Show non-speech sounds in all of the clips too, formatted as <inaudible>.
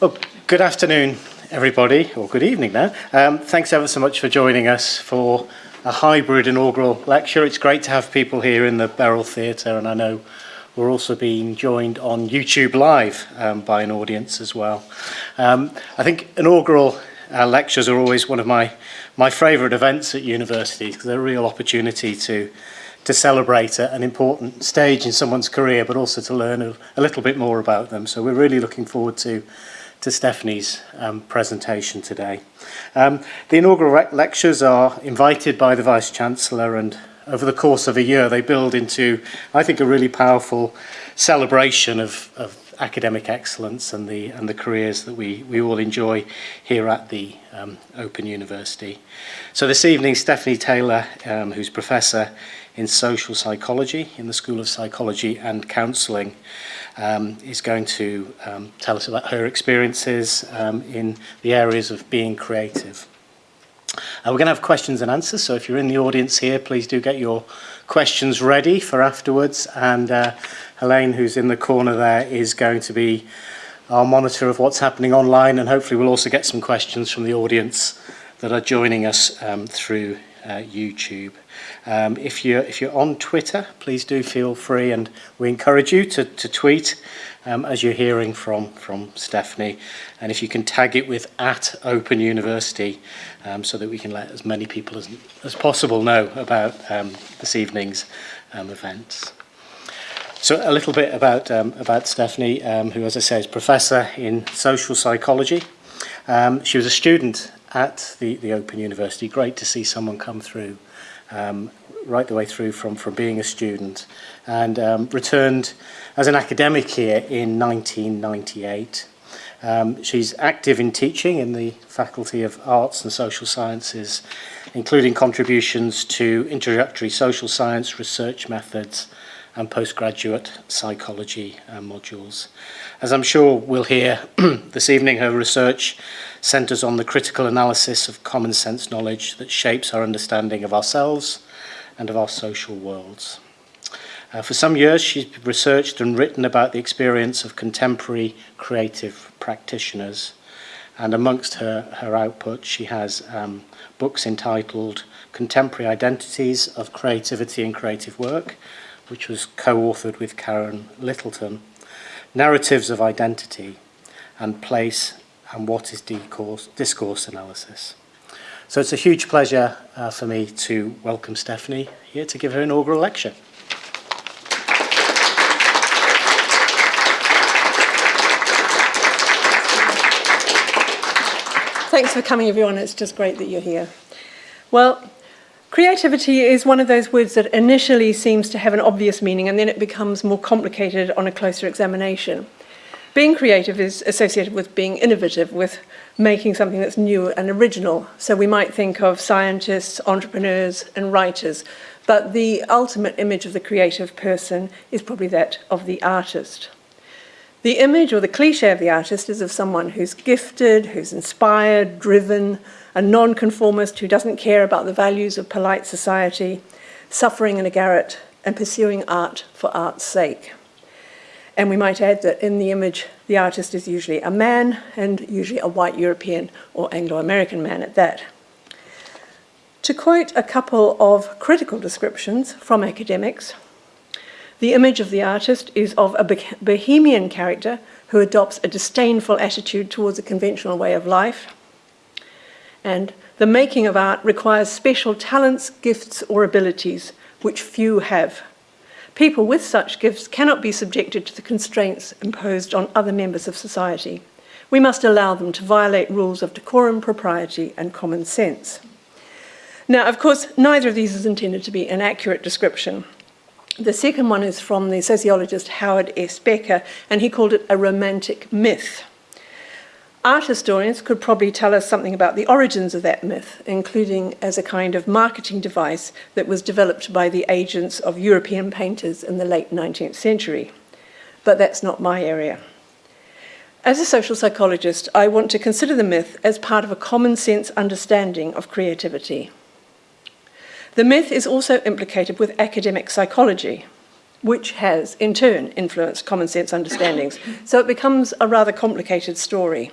Well, good afternoon, everybody, or good evening now. Um, thanks ever so much for joining us for a hybrid inaugural lecture. It's great to have people here in the Beryl Theatre, and I know we're also being joined on YouTube Live um, by an audience as well. Um, I think inaugural uh, lectures are always one of my, my favourite events at university because they're a real opportunity to to celebrate an important stage in someone's career, but also to learn a, a little bit more about them. So we're really looking forward to to Stephanie's um, presentation today. Um, the inaugural lectures are invited by the Vice-Chancellor and over the course of a year they build into, I think, a really powerful celebration of, of academic excellence and the, and the careers that we, we all enjoy here at the um, Open University. So this evening, Stephanie Taylor, um, who's Professor in Social Psychology in the School of Psychology and Counselling, um, is going to um, tell us about her experiences um, in the areas of being creative. Uh, we're going to have questions and answers, so if you're in the audience here, please do get your questions ready for afterwards. And uh, Helene, who's in the corner there, is going to be our monitor of what's happening online, and hopefully we'll also get some questions from the audience that are joining us um, through uh, YouTube. Um, if, you're, if you're on Twitter, please do feel free and we encourage you to, to tweet um, as you're hearing from, from Stephanie. And if you can tag it with at Open University um, so that we can let as many people as, as possible know about um, this evening's um, events. So a little bit about, um, about Stephanie, um, who, as I say, is professor in social psychology. Um, she was a student at the, the Open University. Great to see someone come through um, right the way through from, from being a student and um, returned as an academic here in 1998. Um, she's active in teaching in the Faculty of Arts and Social Sciences, including contributions to introductory social science research methods and postgraduate psychology uh, modules. As I'm sure we'll hear <clears throat> this evening, her research centres on the critical analysis of common sense knowledge that shapes our understanding of ourselves and of our social worlds. Uh, for some years, she's researched and written about the experience of contemporary creative practitioners. And amongst her, her output, she has um, books entitled Contemporary Identities of Creativity and Creative Work, which was co-authored with Karen Littleton, Narratives of Identity, and Place and What is Discourse, discourse Analysis. So it's a huge pleasure uh, for me to welcome Stephanie here to give her inaugural lecture. Thanks for coming, everyone. It's just great that you're here. Well, creativity is one of those words that initially seems to have an obvious meaning and then it becomes more complicated on a closer examination. Being creative is associated with being innovative, with making something that's new and original. So we might think of scientists, entrepreneurs, and writers, but the ultimate image of the creative person is probably that of the artist. The image or the cliche of the artist is of someone who's gifted, who's inspired, driven, a nonconformist who doesn't care about the values of polite society, suffering in a garret, and pursuing art for art's sake. And we might add that in the image, the artist is usually a man and usually a white European or Anglo-American man at that. To quote a couple of critical descriptions from academics, the image of the artist is of a bohemian character who adopts a disdainful attitude towards a conventional way of life. And the making of art requires special talents, gifts, or abilities, which few have. People with such gifts cannot be subjected to the constraints imposed on other members of society. We must allow them to violate rules of decorum, propriety, and common sense. Now, of course, neither of these is intended to be an accurate description. The second one is from the sociologist Howard S. Becker, and he called it a romantic myth. Art historians could probably tell us something about the origins of that myth, including as a kind of marketing device that was developed by the agents of European painters in the late 19th century. But that's not my area. As a social psychologist, I want to consider the myth as part of a common sense understanding of creativity. The myth is also implicated with academic psychology. which has in turn influenced common sense understandings. So it becomes a rather complicated story.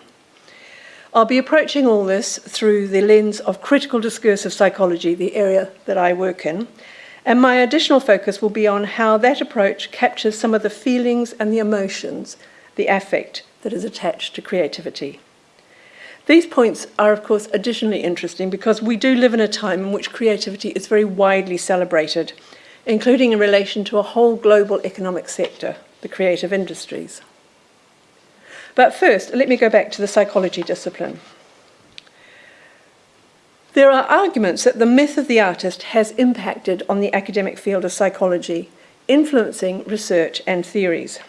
I'll be approaching all this through the lens of critical discursive psychology, the area that I work in, and my additional focus will be on how that approach captures some of the feelings and the emotions, the affect that is attached to creativity. These points are, of course, additionally interesting because we do live in a time in which creativity is very widely celebrated, including in relation to a whole global economic sector, the creative industries. But first, let me go back to the psychology discipline. There are arguments that the myth of the artist has impacted on the academic field of psychology, influencing research and theories.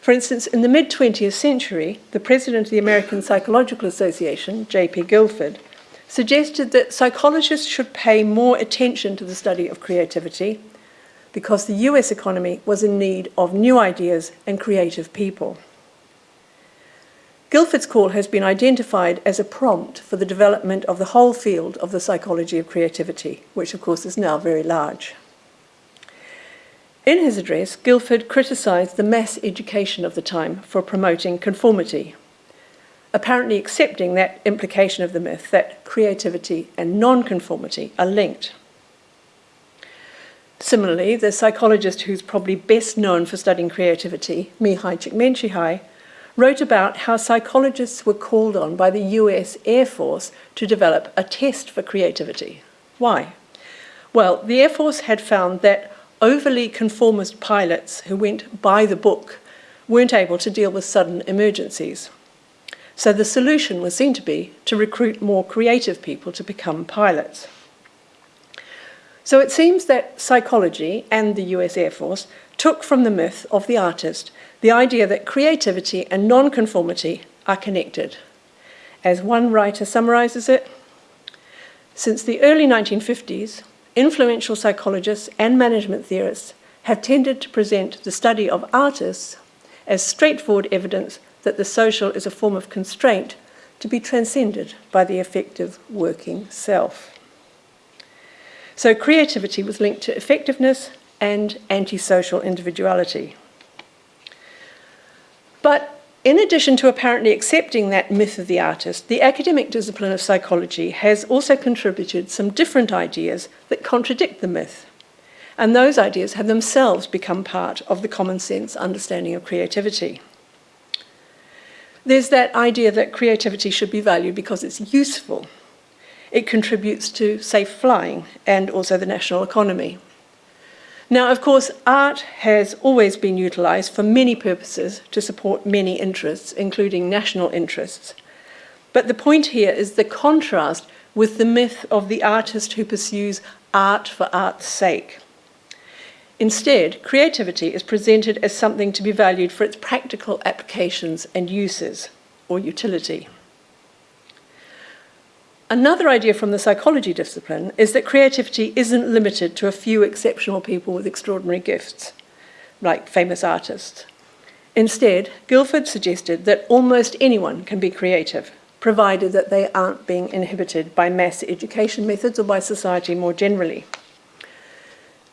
For instance, in the mid 20th century, the president of the American Psychological Association, J.P. Guilford, suggested that psychologists should pay more attention to the study of creativity because the US economy was in need of new ideas and creative people. Guilford's call has been identified as a prompt for the development of the whole field of the psychology of creativity, which of course is now very large. In his address, Guilford criticised the mass education of the time for promoting conformity, apparently accepting that implication of the myth that creativity and non-conformity are linked. Similarly, the psychologist who's probably best known for studying creativity, Mihaly Csikszentmihalyi, wrote about how psychologists were called on by the US Air Force to develop a test for creativity. Why? Well, the Air Force had found that overly conformist pilots who went by the book weren't able to deal with sudden emergencies. So the solution was seen to be to recruit more creative people to become pilots. So it seems that psychology and the US Air Force took from the myth of the artist the idea that creativity and nonconformity are connected. As one writer summarizes it, since the early 1950s, influential psychologists and management theorists have tended to present the study of artists as straightforward evidence that the social is a form of constraint to be transcended by the effective working self. So creativity was linked to effectiveness and antisocial individuality. But in addition to apparently accepting that myth of the artist, the academic discipline of psychology has also contributed some different ideas that contradict the myth. And those ideas have themselves become part of the common sense understanding of creativity. There's that idea that creativity should be valued because it's useful. It contributes to safe flying and also the national economy. Now, of course, art has always been utilised for many purposes to support many interests, including national interests. But the point here is the contrast with the myth of the artist who pursues art for art's sake. Instead, creativity is presented as something to be valued for its practical applications and uses, or utility. Another idea from the psychology discipline is that creativity isn't limited to a few exceptional people with extraordinary gifts, like famous artists. Instead, Guilford suggested that almost anyone can be creative, provided that they aren't being inhibited by mass education methods or by society more generally.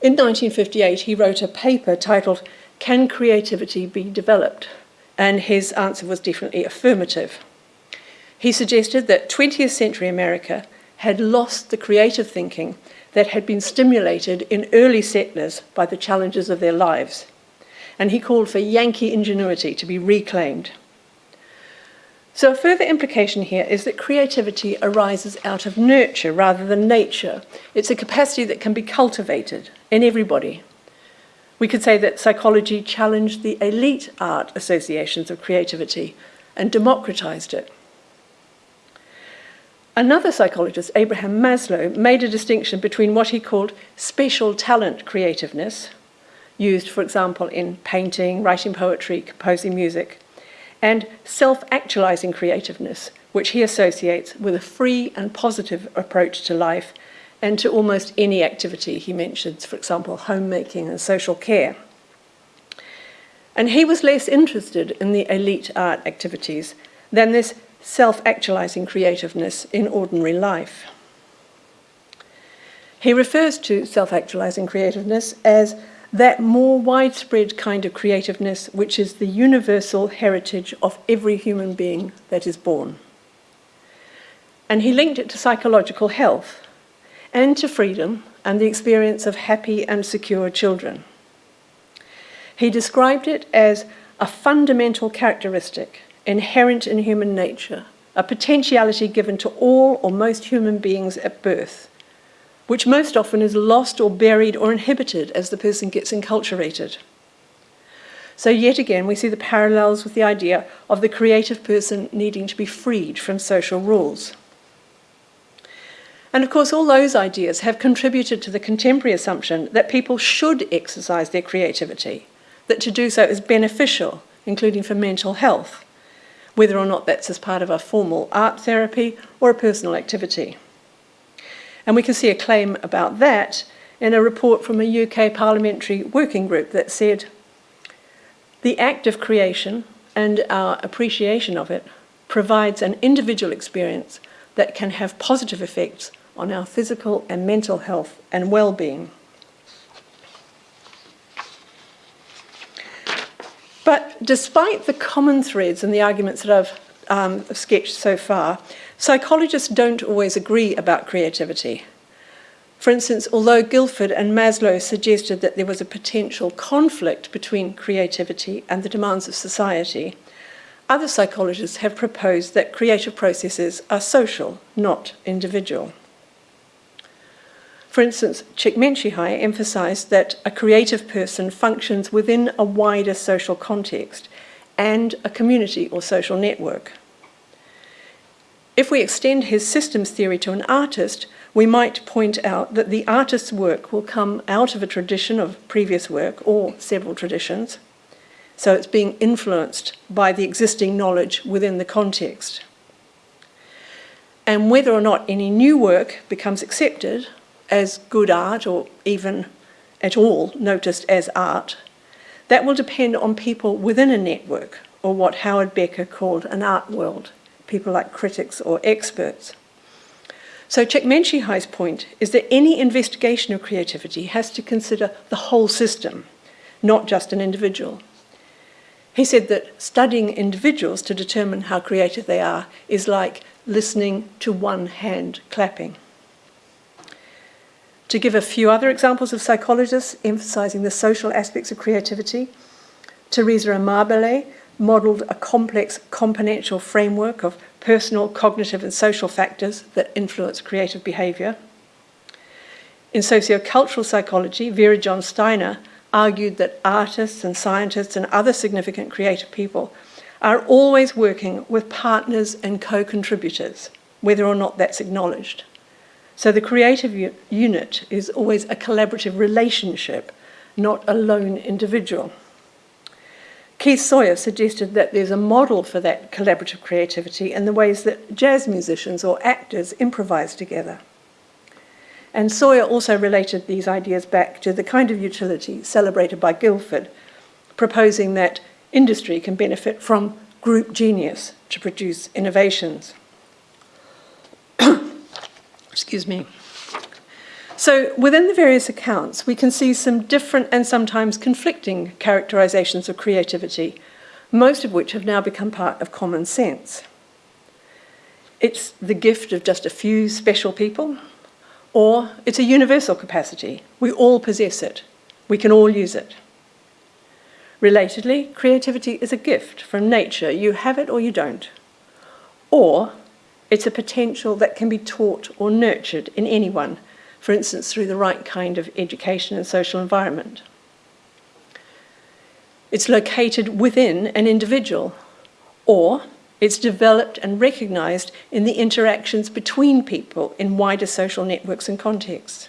In 1958, he wrote a paper titled, Can Creativity Be Developed? And his answer was definitely affirmative. He suggested that 20th century America had lost the creative thinking that had been stimulated in early settlers by the challenges of their lives. And he called for Yankee ingenuity to be reclaimed. So, a further implication here is that creativity arises out of nurture rather than nature. It's a capacity that can be cultivated in everybody. We could say that psychology challenged the elite art associations of creativity and democratized it. Another psychologist, Abraham Maslow, made a distinction between what he called special talent creativeness, used, for example, in painting, writing poetry, composing music, and self actualizing creativeness, which he associates with a free and positive approach to life and to almost any activity he mentions, for example, homemaking and social care. And he was less interested in the elite art activities than this self actualizing creativeness in ordinary life. He refers to self actualizing creativeness as that more widespread kind of creativeness which is the universal heritage of every human being that is born. And he linked it to psychological health and to freedom and the experience of happy and secure children. He described it as a fundamental characteristic inherent in human nature, a potentiality given to all or most human beings at birth, which most often is lost or buried or inhibited as the person gets enculturated. So, yet again, we see the parallels with the idea of the creative person needing to be freed from social rules. And of course, all those ideas have contributed to the contemporary assumption that people should exercise their creativity, that to do so is beneficial, including for mental health, whether or not that's as part of a formal art therapy or a personal activity. And we can see a claim about that in a report from a UK parliamentary working group that said the act of creation and our appreciation of it provides an individual experience that can have positive effects on our physical and mental health and well-being. But despite the common threads and the arguments that I've um, sketched so far, psychologists don't always agree about creativity. For instance, although Guilford and Maslow suggested that there was a potential conflict between creativity and the demands of society, other psychologists have proposed that creative processes are social, not individual. For instance, Csikszentmihalyi emphasized that a creative person functions within a wider social context and a community or social network. If we extend his systems theory to an artist, we might point out that the artist's work will come out of a tradition of previous work or several traditions, so it's being influenced by the existing knowledge within the context. And whether or not any new work becomes accepted as good art or even at all noticed as art, that will depend on people within a network or what Howard Becker called an art world, people like critics or experts. So Csikszentmihalyi's point is that any investigation of creativity has to consider the whole system, not just an individual. He said that studying individuals to determine how creative they are is like listening to one hand clapping. To give a few other examples of psychologists emphasizing the social aspects of creativity, Teresa Amabile modelled a complex componential framework of personal, cognitive, and social factors that influence creative behaviour. In sociocultural psychology, Vera John Steiner argued that artists and scientists and other significant creative people are always working with partners and co contributors, whether or not that's acknowledged. So the creative unit is always a collaborative relationship, not a lone individual. Keith Sawyer suggested that there's a model for that collaborative creativity in the ways that jazz musicians or actors improvise together. And Sawyer also related these ideas back to the kind of utility celebrated by Guilford, proposing that industry can benefit from group genius to produce innovations. Excuse me. So within the various accounts, we can see some different and sometimes conflicting characterizations of creativity, most of which have now become part of common sense. It's the gift of just a few special people, or it's a universal capacity. We all possess it. We can all use it. Relatedly, creativity is a gift from nature. You have it or you don't. Or it's a potential that can be taught or nurtured in anyone, for instance, through the right kind of education and social environment. It's located within an individual, or it's developed and recognised in the interactions between people in wider social networks and contexts.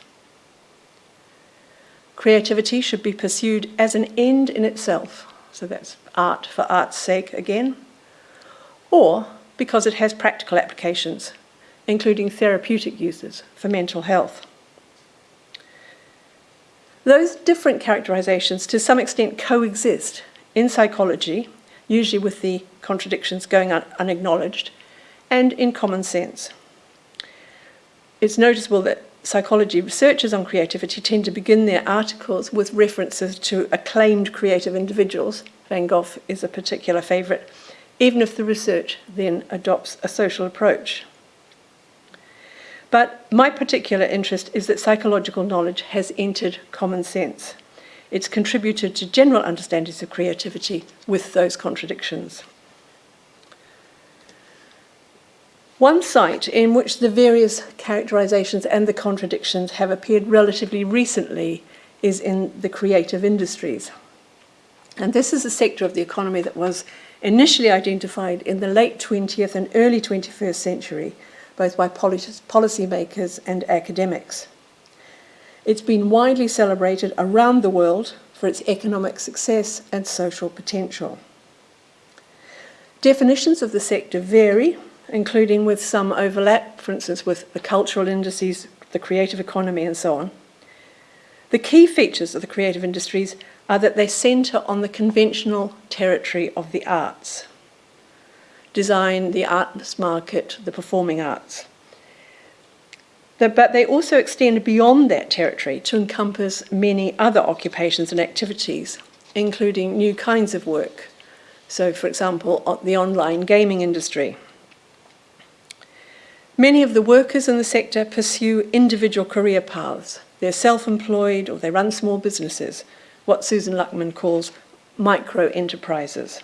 Creativity should be pursued as an end in itself, so that's art for art's sake again, or because it has practical applications, including therapeutic uses for mental health. Those different characterizations to some extent coexist in psychology, usually with the contradictions going un unacknowledged, and in common sense. It's noticeable that psychology researchers on creativity tend to begin their articles with references to acclaimed creative individuals. Van Gogh is a particular favourite, even if the research then adopts a social approach. But my particular interest is that psychological knowledge has entered common sense. It's contributed to general understandings of creativity with those contradictions. One site in which the various characterizations and the contradictions have appeared relatively recently is in the creative industries. And this is a sector of the economy that was initially identified in the late 20th and early 21st century, both by policymakers and academics. It's been widely celebrated around the world for its economic success and social potential. Definitions of the sector vary, including with some overlap, for instance, with the cultural industries, the creative economy, and so on. The key features of the creative industries are that they centre on the conventional territory of the arts design, the arts market, the performing arts. But they also extend beyond that territory to encompass many other occupations and activities, including new kinds of work. So, for example, the online gaming industry, Many of the workers in the sector pursue individual career paths. They're self-employed or they run small businesses, what Susan Luckman calls micro enterprises.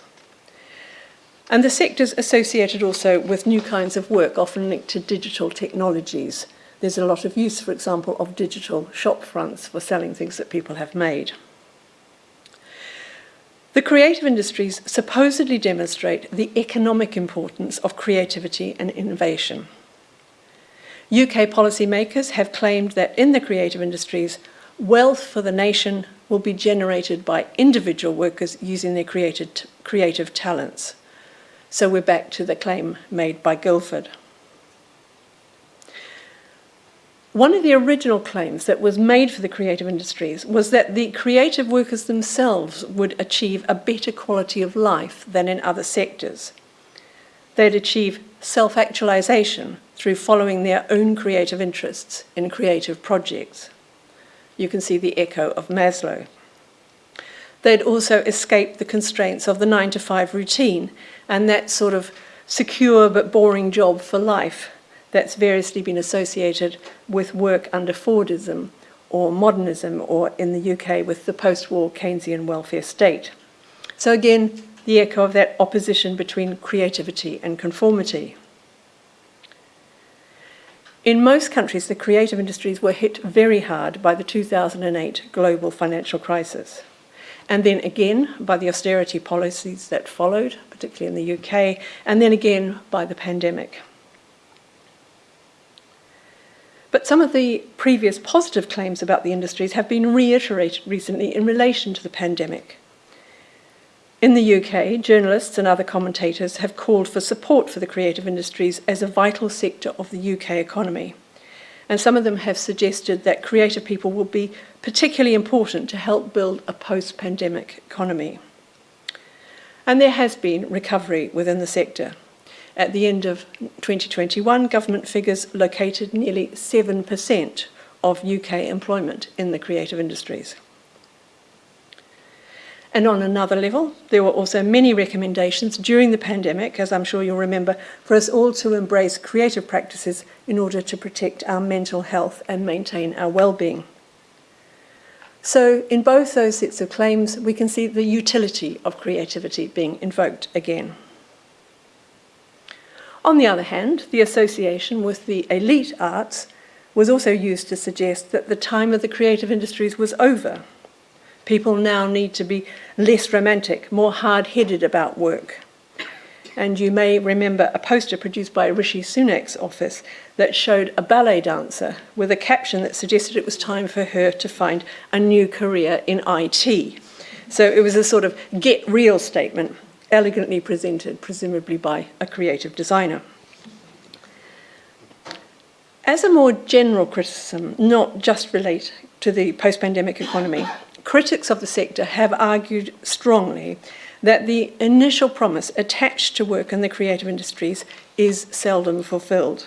And the sector's associated also with new kinds of work, often linked to digital technologies. There's a lot of use, for example, of digital shop fronts for selling things that people have made. The creative industries supposedly demonstrate the economic importance of creativity and innovation. UK policymakers have claimed that in the creative industries, wealth for the nation will be generated by individual workers using their created, creative talents. So we're back to the claim made by Guilford. One of the original claims that was made for the creative industries was that the creative workers themselves would achieve a better quality of life than in other sectors. They'd achieve self-actualization through following their own creative interests in creative projects. You can see the echo of Maslow. They'd also escaped the constraints of the nine to five routine and that sort of secure but boring job for life that's variously been associated with work under Fordism or modernism or in the UK with the post-war Keynesian welfare state. So again, the echo of that opposition between creativity and conformity. In most countries, the creative industries were hit very hard by the 2008 global financial crisis. And then again by the austerity policies that followed, particularly in the UK, and then again by the pandemic. But some of the previous positive claims about the industries have been reiterated recently in relation to the pandemic. In the UK, journalists and other commentators have called for support for the creative industries as a vital sector of the UK economy. And some of them have suggested that creative people will be particularly important to help build a post-pandemic economy. And there has been recovery within the sector. At the end of 2021, government figures located nearly 7% of UK employment in the creative industries. And on another level, there were also many recommendations during the pandemic, as I'm sure you'll remember, for us all to embrace creative practices in order to protect our mental health and maintain our well-being. So in both those sets of claims, we can see the utility of creativity being invoked again. On the other hand, the association with the elite arts was also used to suggest that the time of the creative industries was over People now need to be less romantic, more hard-headed about work. And you may remember a poster produced by Rishi Sunak's office that showed a ballet dancer with a caption that suggested it was time for her to find a new career in IT. So it was a sort of get real statement, elegantly presented, presumably by a creative designer. As a more general criticism, not just relate to the post-pandemic economy, critics of the sector have argued strongly that the initial promise attached to work in the creative industries is seldom fulfilled.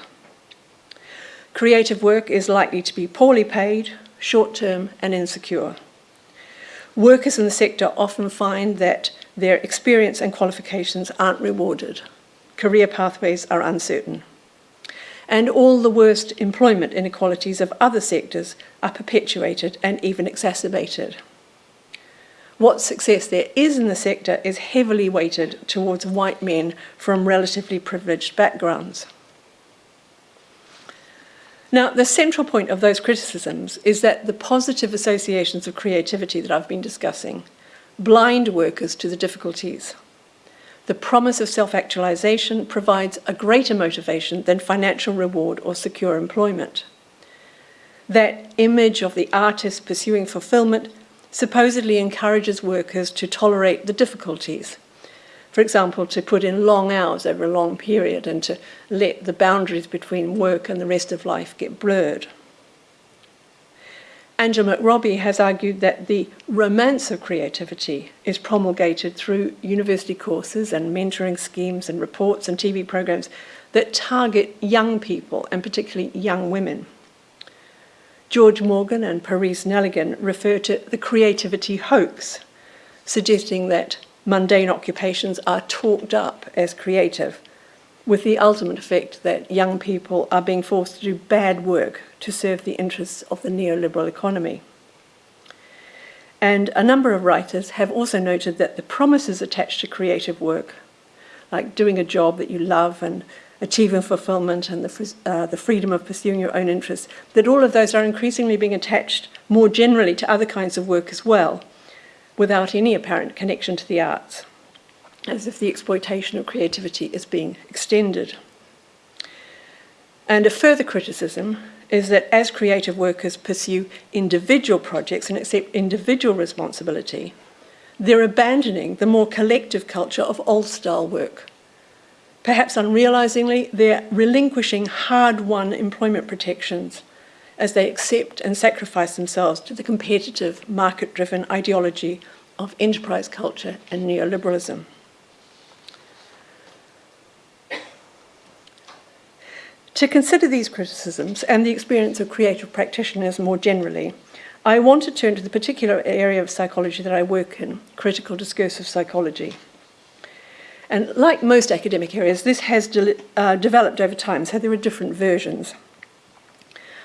creative work is likely to be poorly paid, short-term and insecure. Workers in the sector often find that their experience and qualifications aren't rewarded. Career pathways are uncertain. And all the worst employment inequalities of other sectors are perpetuated and even exacerbated. What success there is in the sector is heavily weighted towards white men from relatively privileged backgrounds. Now, the central point of those criticisms is that the positive associations of creativity that I've been discussing blind workers to the difficulties. The promise of self-actualization provides a greater motivation than financial reward or secure employment. That image of the artist pursuing fulfillment supposedly encourages workers to tolerate the difficulties for example, to put in long hours over a long period and to let the boundaries between work and the rest of life get blurred. Angela McRobbie has argued that the romance of creativity is promulgated through university courses and mentoring schemes and reports and TV programs that target young people and particularly young women. George Morgan and Pariece Nelligan refer to the creativity hoax, suggesting that mundane occupations are talked up as creative, with the ultimate effect that young people are being forced to do bad work to serve the interests of the neoliberal economy. And a number of writers have also noted that the promises attached to creative work, like doing a job that you love and achieving fulfillment and the, uh, the freedom of pursuing your own interests, that all of those are increasingly being attached more generally to other kinds of work as well, without any apparent connection to the arts, as if the exploitation of creativity is being extended. And a further criticism is that as creative workers pursue individual projects and accept individual responsibility, they're abandoning the more collective culture of old-style work. Perhaps unrealisingly, they're relinquishing hard-won employment protections as they accept and sacrifice themselves to the competitive, market-driven ideology of enterprise culture and neoliberalism. To consider these criticisms and the experience of creative practitioners more generally, I want to turn to the particular area of psychology that I work in, critical discursive psychology. And like most academic areas, this has de uh, developed over time, so there are different versions.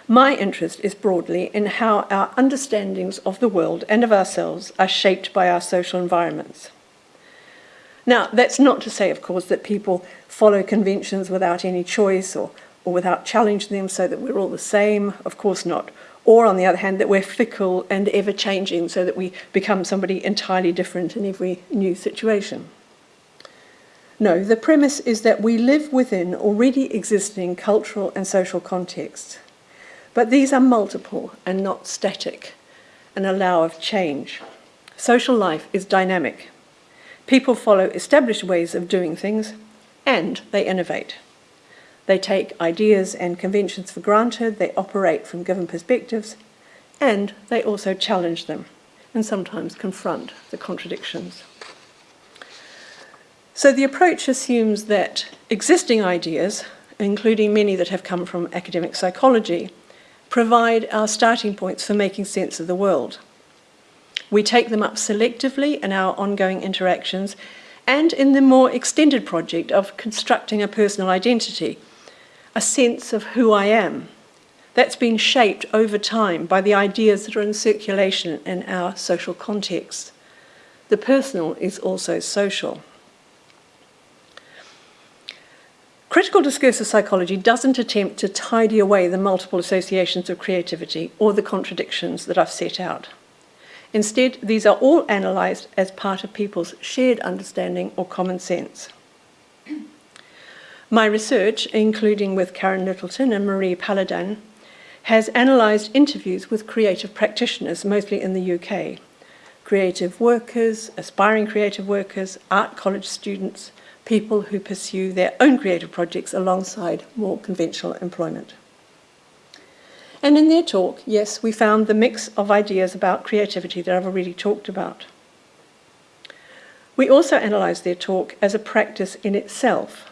My interest is broadly in how our understandings of the world and of ourselves are shaped by our social environments. Now, that's not to say, of course, that people follow conventions without any choice or, or without challenging them so that we're all the same. Of course not. Or, on the other hand, that we're fickle and ever-changing so that we become somebody entirely different in every new situation. No, the premise is that we live within already existing cultural and social contexts but these are multiple and not static and allow of change. Social life is dynamic. People follow established ways of doing things and they innovate. They take ideas and conventions for granted, they operate from given perspectives, and they also challenge them and sometimes confront the contradictions. So the approach assumes that existing ideas, including many that have come from academic psychology, provide our starting points for making sense of the world. We take them up selectively in our ongoing interactions and in the more extended project of constructing a personal identity, a sense of who I am. That's been shaped over time by the ideas that are in circulation in our social context. The personal is also social. Critical discursive psychology doesn't attempt to tidy away the multiple associations of creativity or the contradictions that I've set out. Instead, these are all analysed as part of people's shared understanding or common sense. My research, including with Karen Littleton and Marie Paladin, has analysed interviews with creative practitioners, mostly in the UK, creative workers, aspiring creative workers, art college students, people who pursue their own creative projects alongside more conventional employment. And in their talk, yes, we found the mix of ideas about creativity that I've already talked about. We also analysed their talk as a practice in itself.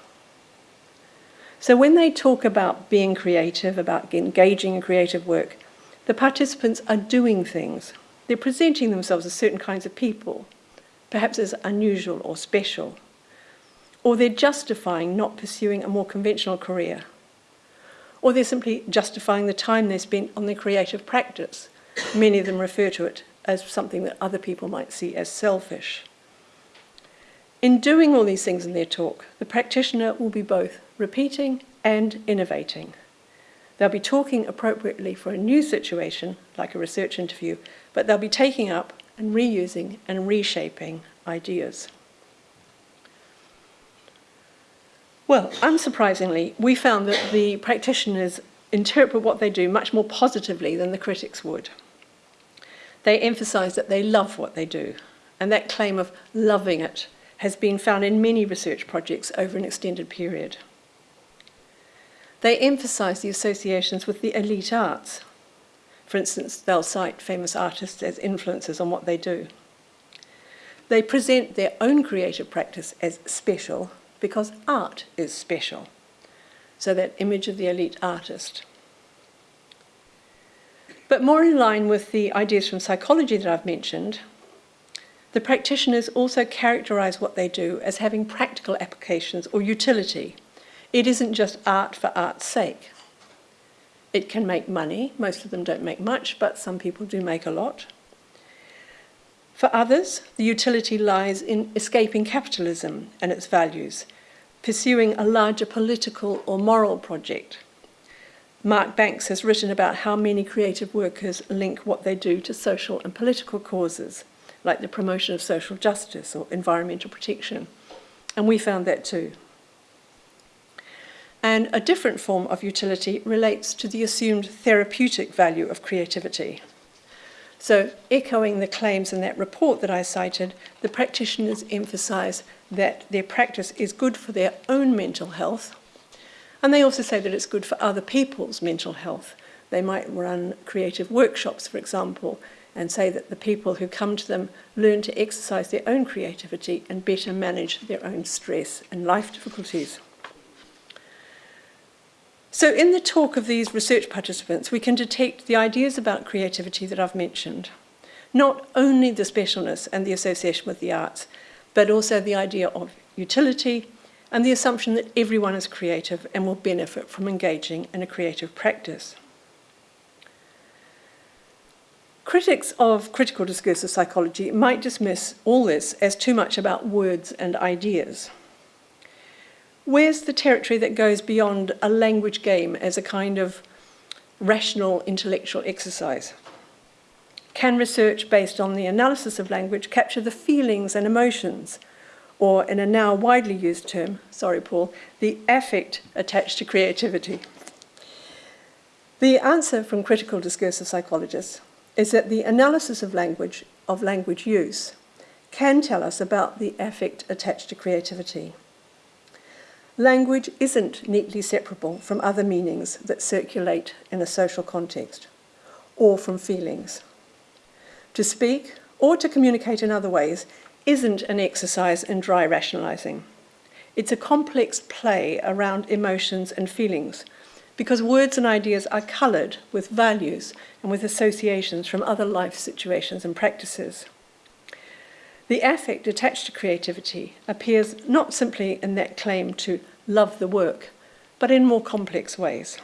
So when they talk about being creative, about engaging in creative work, the participants are doing things. They're presenting themselves as certain kinds of people, perhaps as unusual or special. Or they're justifying not pursuing a more conventional career. Or they're simply justifying the time they spent on their creative practice. Many of them refer to it as something that other people might see as selfish. In doing all these things in their talk, the practitioner will be both repeating and innovating. They'll be talking appropriately for a new situation, like a research interview, but they'll be taking up and reusing and reshaping ideas. Well, unsurprisingly, we found that the practitioners interpret what they do much more positively than the critics would. They emphasise that they love what they do, and that claim of loving it has been found in many research projects over an extended period. They emphasise the associations with the elite arts. For instance, they'll cite famous artists as influences on what they do. They present their own creative practice as special because art is special. So that image of the elite artist. But more in line with the ideas from psychology that I've mentioned, the practitioners also characterize what they do as having practical applications or utility. It isn't just art for art's sake. It can make money. Most of them don't make much, but some people do make a lot. For others, the utility lies in escaping capitalism and its values, pursuing a larger political or moral project. Mark Banks has written about how many creative workers link what they do to social and political causes like the promotion of social justice or environmental protection. And we found that too. And a different form of utility relates to the assumed therapeutic value of creativity. So, echoing the claims in that report that I cited, the practitioners emphasize that their practice is good for their own mental health. And they also say that it's good for other people's mental health. They might run creative workshops, for example, and say that the people who come to them learn to exercise their own creativity and better manage their own stress and life difficulties. So in the talk of these research participants, we can detect the ideas about creativity that I've mentioned. Not only the specialness and the association with the arts, but also the idea of utility and the assumption that everyone is creative and will benefit from engaging in a creative practice. Critics of critical discursive psychology might dismiss all this as too much about words and ideas. Where's the territory that goes beyond a language game as a kind of rational intellectual exercise? Can research based on the analysis of language capture the feelings and emotions, or in a now widely used term, sorry Paul, the affect attached to creativity? The answer from critical discursive psychologists is that the analysis of language, of language use, can tell us about the affect attached to creativity. Language isn't neatly separable from other meanings that circulate in a social context, or from feelings. To speak or to communicate in other ways isn't an exercise in dry rationalizing. It's a complex play around emotions and feelings because words and ideas are coloured with values and with associations from other life situations and practices. The affect attached to creativity appears not simply in that claim to love the work, but in more complex ways.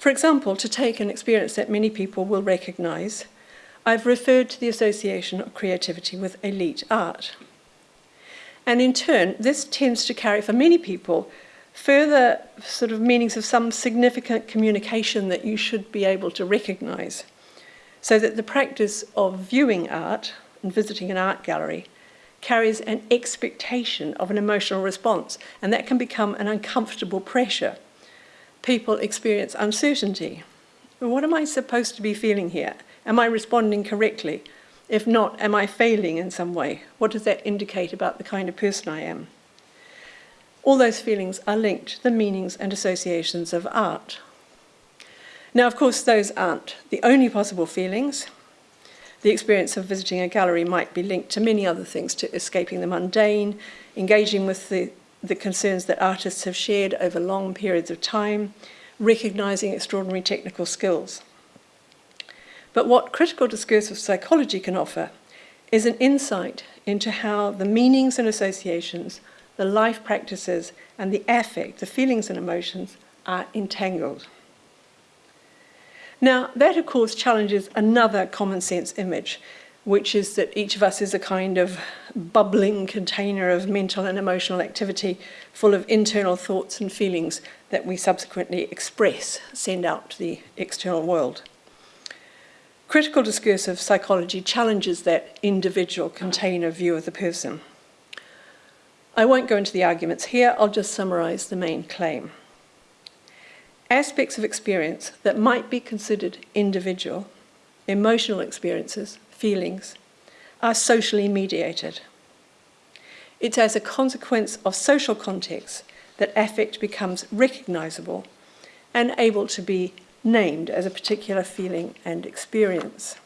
For example, to take an experience that many people will recognise, I've referred to the association of creativity with elite art. And in turn, this tends to carry for many people further sort of meanings of some significant communication that you should be able to recognize. So that the practice of viewing art and visiting an art gallery carries an expectation of an emotional response, and that can become an uncomfortable pressure. People experience uncertainty. What am I supposed to be feeling here? Am I responding correctly? If not, am I failing in some way? What does that indicate about the kind of person I am? all those feelings are linked to the meanings and associations of art. Now, of course, those aren't the only possible feelings. The experience of visiting a gallery might be linked to many other things, to escaping the mundane, engaging with the the concerns that artists have shared over long periods of time, recognising extraordinary technical skills. But what critical discursive psychology can offer is an insight into how the meanings and associations, the life practices, and the affect, the feelings and emotions, are entangled. Now, that of course challenges another common sense image, which is that each of us is a kind of bubbling container of mental and emotional activity full of internal thoughts and feelings that we subsequently express, send out to the external world. Critical discursive psychology challenges that individual container view of the person. I won't go into the arguments here, I'll just summarise the main claim. Aspects of experience that might be considered individual, emotional experiences, feelings, are socially mediated. It's as a consequence of social context that affect becomes recognisable and able to be named as a particular feeling and experience.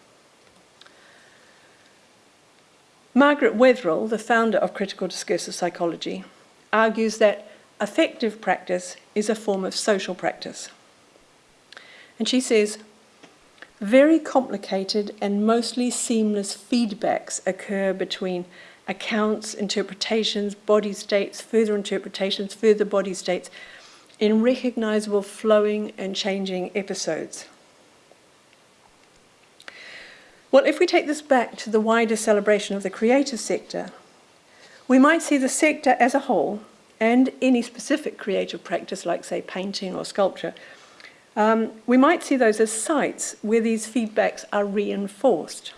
Margaret Wetherell, the founder of critical discursive psychology, argues that affective practice is a form of social practice. And she says, very complicated and mostly seamless feedbacks occur between accounts, interpretations, body states, further interpretations, further body states, in recognizable flowing and changing episodes. Well, if we take this back to the wider celebration of the creative sector, we might see the sector as a whole and any specific creative practice, like, say, painting or sculpture, um, we might see those as sites where these feedbacks are reinforced,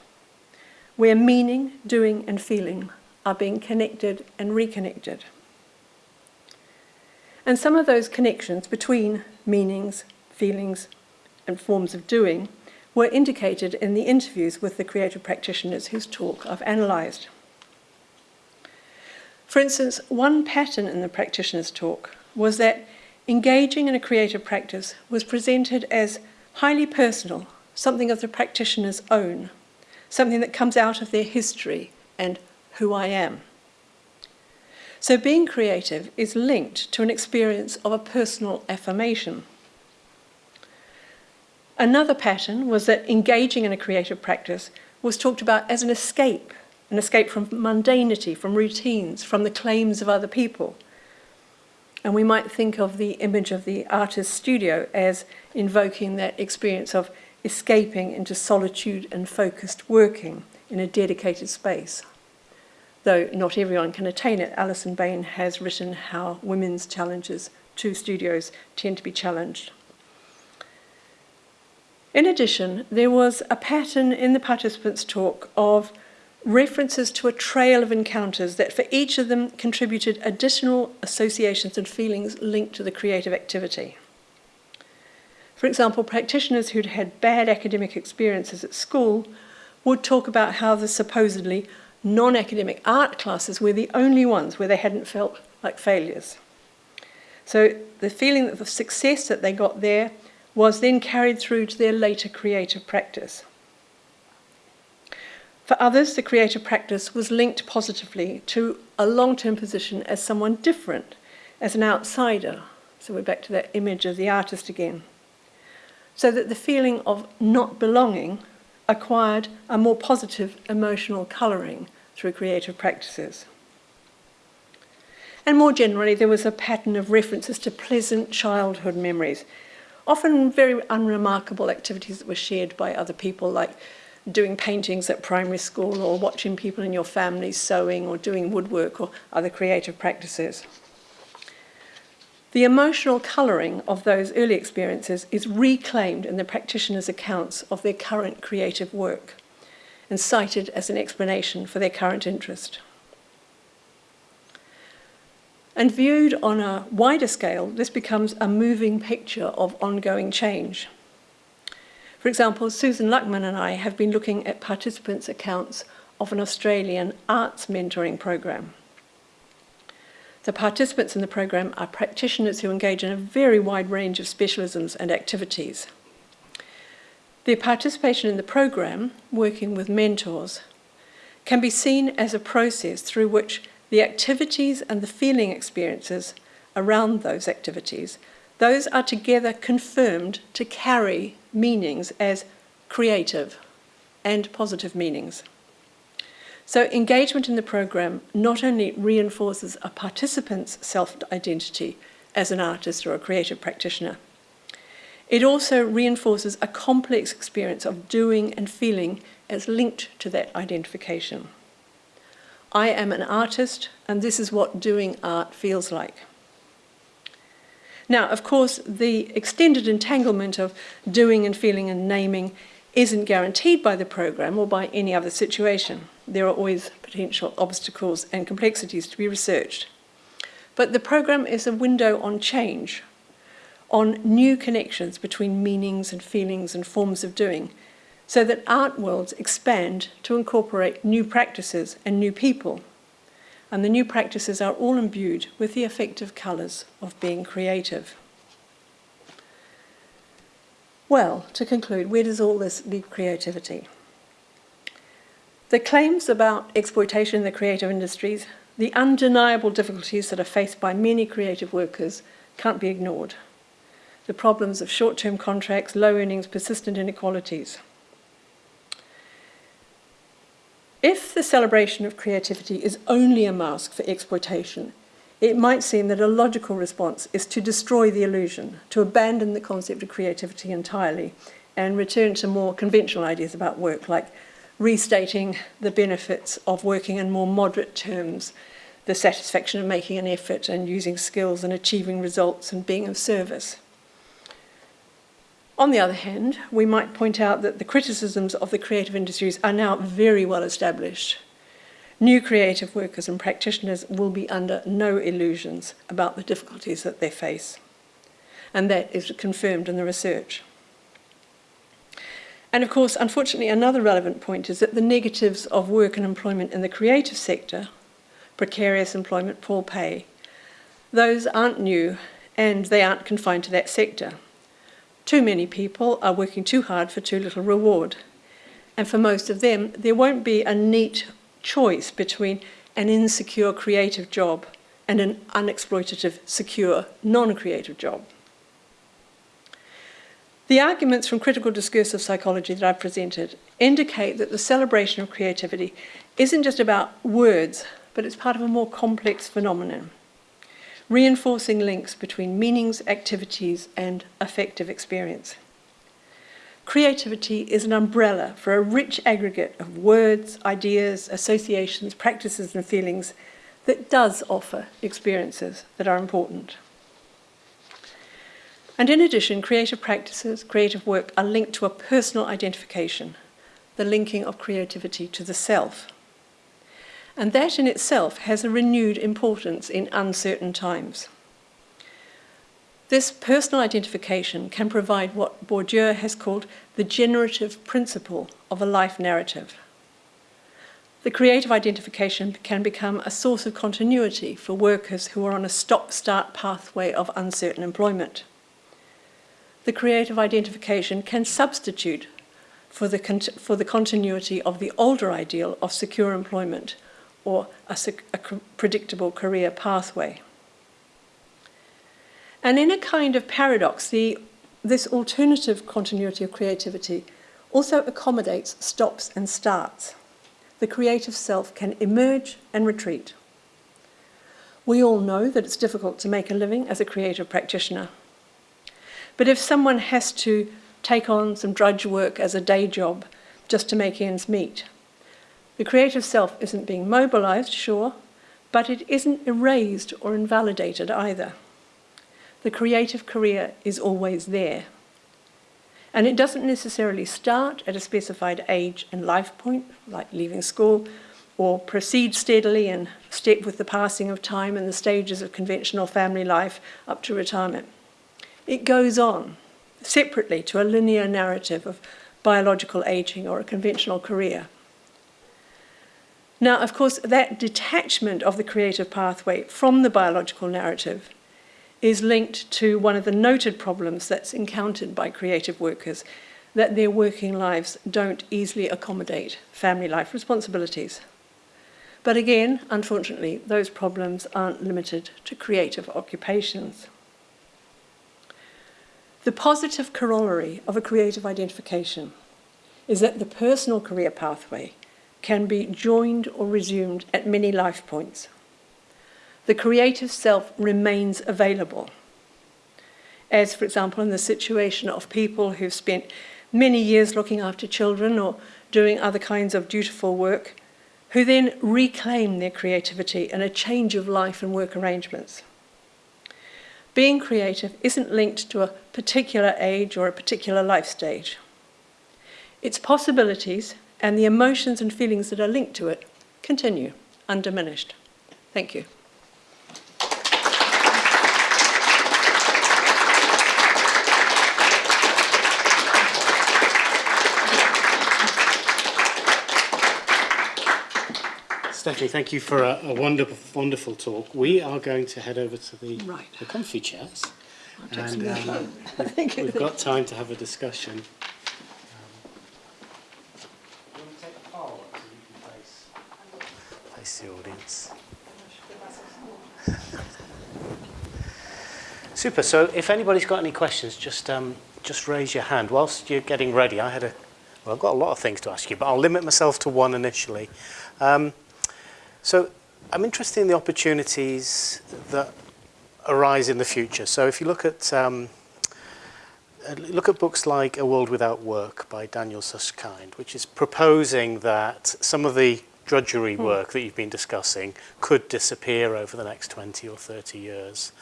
where meaning, doing, and feeling are being connected and reconnected. And some of those connections between meanings, feelings, and forms of doing were indicated in the interviews with the creative practitioners whose talk I've analysed. For instance, one pattern in the practitioner's talk was that engaging in a creative practice was presented as highly personal, something of the practitioner's own, something that comes out of their history and who I am. So being creative is linked to an experience of a personal affirmation. Another pattern was that engaging in a creative practice was talked about as an escape, an escape from mundanity, from routines, from the claims of other people. And we might think of the image of the artist's studio as invoking that experience of escaping into solitude and focused working in a dedicated space though not everyone can attain it. Alison Bain has written how women's challenges to studios tend to be challenged. In addition, there was a pattern in the participants' talk of references to a trail of encounters that for each of them contributed additional associations and feelings linked to the creative activity. For example, practitioners who'd had bad academic experiences at school would talk about how the supposedly non academic art classes were the only ones where they hadn't felt like failures. So the feeling of success that they got there was then carried through to their later creative practice. For others, the creative practice was linked positively to a long term position as someone different, as an outsider. So we're back to that image of the artist again. So that the feeling of not belonging acquired a more positive emotional colouring through creative practices. And more generally, there was a pattern of references to pleasant childhood memories, often very unremarkable activities that were shared by other people, like doing paintings at primary school or watching people in your family sewing or doing woodwork or other creative practices. The emotional colouring of those early experiences is reclaimed in the practitioners' accounts of their current creative work and cited as an explanation for their current interest. And viewed on a wider scale, this becomes a moving picture of ongoing change. For example, Susan Luckman and I have been looking at participants' accounts of an Australian arts mentoring program. The participants in the program are practitioners who engage in a very wide range of specialisms and activities. Their participation in the program, working with mentors, can be seen as a process through which the activities and the feeling experiences around those activities, those are together confirmed to carry meanings as creative and positive meanings. So engagement in the program not only reinforces a participant's self-identity as an artist or a creative practitioner, it also reinforces a complex experience of doing and feeling as linked to that identification. I am an artist and this is what doing art feels like. Now, of course, the extended entanglement of doing and feeling and naming isn't guaranteed by the program or by any other situation. There are always potential obstacles and complexities to be researched. But the program is a window on change, on new connections between meanings and feelings and forms of doing, so that art worlds expand to incorporate new practices and new people and the new practices are all imbued with the affective colours of being creative. Well, to conclude, where does all this leave creativity? The claims about exploitation in the creative industries, the undeniable difficulties that are faced by many creative workers can't be ignored. The problems of short-term contracts, low earnings, persistent inequalities. If the celebration of creativity is only a mask for exploitation, it might seem that a logical response is to destroy the illusion, to abandon the concept of creativity entirely and return to more conventional ideas about work, like restating the benefits of working in more moderate terms, the satisfaction of making an effort and using skills and achieving results and being of service. On the other hand, we might point out that the criticisms of the creative industries are now very well established. New creative workers and practitioners will be under no illusions about the difficulties that they face. And that is confirmed in the research. And of course, unfortunately, another relevant point is that the negatives of work and employment in the creative sector, precarious employment, poor pay, those aren't new and they aren't confined to that sector. Too many people are working too hard for too little reward. And for most of them, there won't be a neat choice between an insecure creative job and an unexploitative, secure, non-creative job. The arguments from critical discursive psychology that I've presented indicate that the celebration of creativity isn't just about words, but it's part of a more complex phenomenon reinforcing links between meanings, activities, and affective experience. Creativity is an umbrella for a rich aggregate of words, ideas, associations, practices, and feelings that does offer experiences that are important. And in addition, creative practices, creative work are linked to a personal identification, the linking of creativity to the self. And that in itself has a renewed importance in uncertain times. This personal identification can provide what Bourdieu has called the generative principle of a life narrative. The creative identification can become a source of continuity for workers who are on a stop-start pathway of uncertain employment. The creative identification can substitute for the, for the continuity of the older ideal of secure employment or a, a predictable career pathway. And in a kind of paradox, the, this alternative continuity of creativity also accommodates stops and starts. The creative self can emerge and retreat. We all know that it's difficult to make a living as a creative practitioner. But if someone has to take on some drudge work as a day job just to make ends meet, the creative self isn't being mobilized, sure, but it isn't erased or invalidated either. The creative career is always there. And it doesn't necessarily start at a specified age and life point, like leaving school, or proceed steadily and step with the passing of time and the stages of conventional family life up to retirement. It goes on, separately to a linear narrative of biological aging or a conventional career. Now, of course, that detachment of the creative pathway from the biological narrative is linked to one of the noted problems that's encountered by creative workers, that their working lives don't easily accommodate family life responsibilities. But again, unfortunately, those problems aren't limited to creative occupations. The positive corollary of a creative identification is that the personal career pathway can be joined or resumed at many life points. The creative self remains available. As, for example, in the situation of people who've spent many years looking after children or doing other kinds of dutiful work, who then reclaim their creativity in a change of life and work arrangements. Being creative isn't linked to a particular age or a particular life stage. Its possibilities and the emotions and feelings that are linked to it continue undiminished. Thank you. Stephanie, thank you for a, a wonderful, wonderful talk. We are going to head over to the, Right. the comfy chairs. And um, <laughs> you. we've got time to have a discussion. Um, you want to take the far one so you can face, audience? <laughs> Super. So if anybody's got any questions, just um, just raise your hand. Whilst you're getting ready, I had a well, I've got a lot of things to ask you, but I'll limit myself to one initially. Um, so I'm interested in the opportunities that arise in the future. So if you look at um, look at books like A World Without Work by Daniel Susskind, which is proposing that some of the drudgery mm. work that you've been discussing could disappear over the next 20 or 30 years.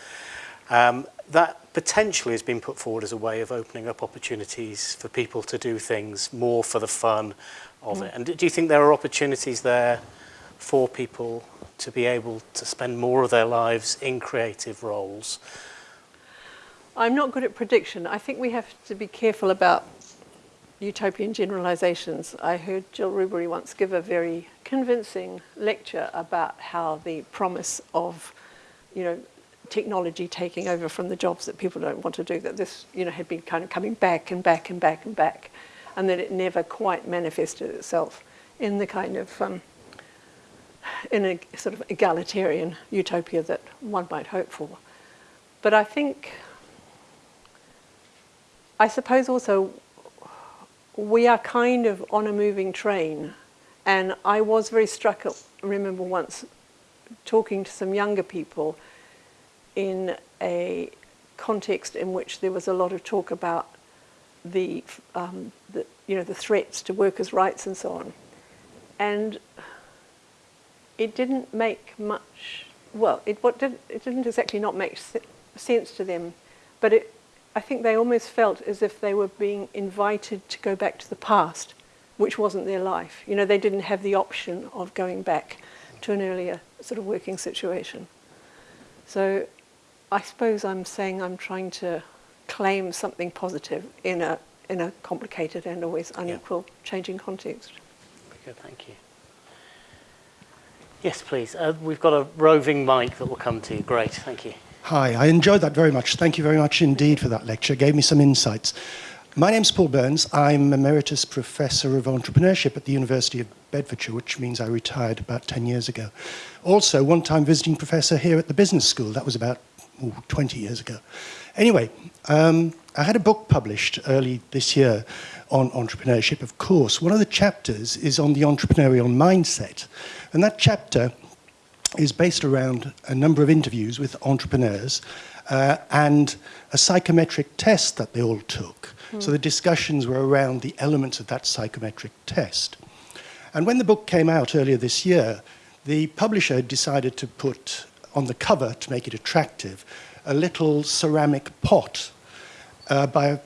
Um, that potentially has been put forward as a way of opening up opportunities for people to do things more for the fun of mm. it. Hmm. And do you think there are opportunities there for people to be able to spend more of their lives in creative roles? I'm not good at prediction. I think we have to be careful about utopian generalizations. I heard Jill Rubery once give a very convincing lecture about how the promise of, you know, technology taking over from the jobs that people don't want to do, that this, you know, had been kind of coming back and back and back and back, and that it never quite manifested itself in the kind of, um, in a sort of egalitarian utopia that one might hope for. But I think I suppose also we are kind of on a moving train, and I was very struck. At, remember once talking to some younger people in a context in which there was a lot of talk about the, um, the you know the threats to workers' rights and so on, and it didn't make much. Well, it what did it didn't exactly not make sense to them, but it I think they almost felt as if they were being invited to go back to the past, which wasn't their life. You know, they didn't have the option of going back to an earlier sort of working situation. So I suppose I'm saying I'm trying to claim something positive in a, in a complicated and always unequal changing context. Good, thank you. Yes, please. Uh, we've got a roving mic that will come to you. Great, thank you. Hi, I enjoyed that very much. Thank you very much indeed for that lecture. It gave me some insights. My name's Paul Burns. I'm Emeritus Professor of Entrepreneurship at the University of Bedfordshire, which means I retired about 10 years ago. Also, one time visiting professor here at the Business School. That was about ooh, 20 years ago. Anyway, um, I had a book published early this year on entrepreneurship, of course. One of the chapters is on the entrepreneurial mindset. And that chapter is based around a number of interviews with entrepreneurs uh, and a psychometric test that they all took. So the discussions were around the elements of that psychometric test. And when the book came out earlier this year, the publisher decided to put on the cover, to make it attractive, a little ceramic pot uh, by a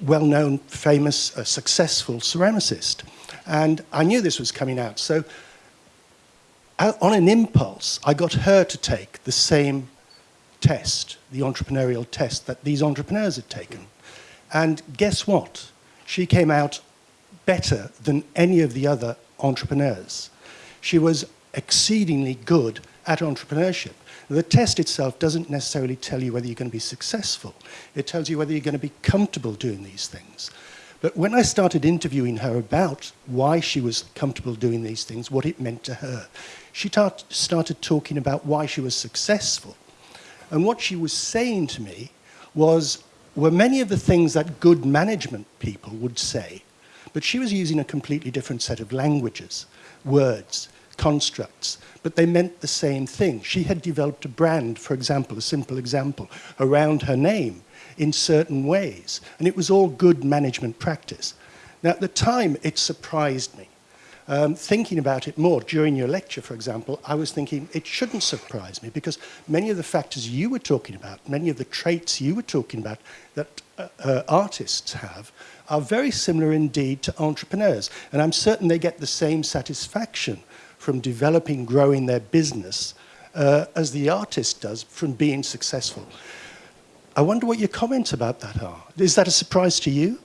well-known, famous, uh, successful ceramicist. And I knew this was coming out. So on an impulse, I got her to take the same test, the entrepreneurial test that these entrepreneurs had taken. And guess what? She came out better than any of the other entrepreneurs. She was exceedingly good at entrepreneurship. The test itself doesn't necessarily tell you whether you're going to be successful. It tells you whether you're going to be comfortable doing these things. But when I started interviewing her about why she was comfortable doing these things, what it meant to her, she tar- started talking about why she was successful. And what she was saying to me was, were many of the things that good management people would say, but she was using a completely different set of languages, words, constructs, but they meant the same thing. She had developed a brand, for example, a simple example, around her name in certain ways, and it was all good management practice. Now, at the time, it surprised me. Um, thinking about it more during your lecture, for example, I was thinking it shouldn't surprise me because many of the factors you were talking about, many of the traits you were talking about that uh, uh, artists have, are very similar indeed to entrepreneurs. And I'm certain they get the same satisfaction from developing, growing their business uh, as the artist does from being successful. I wonder what your comments about that are. Is that a surprise to you?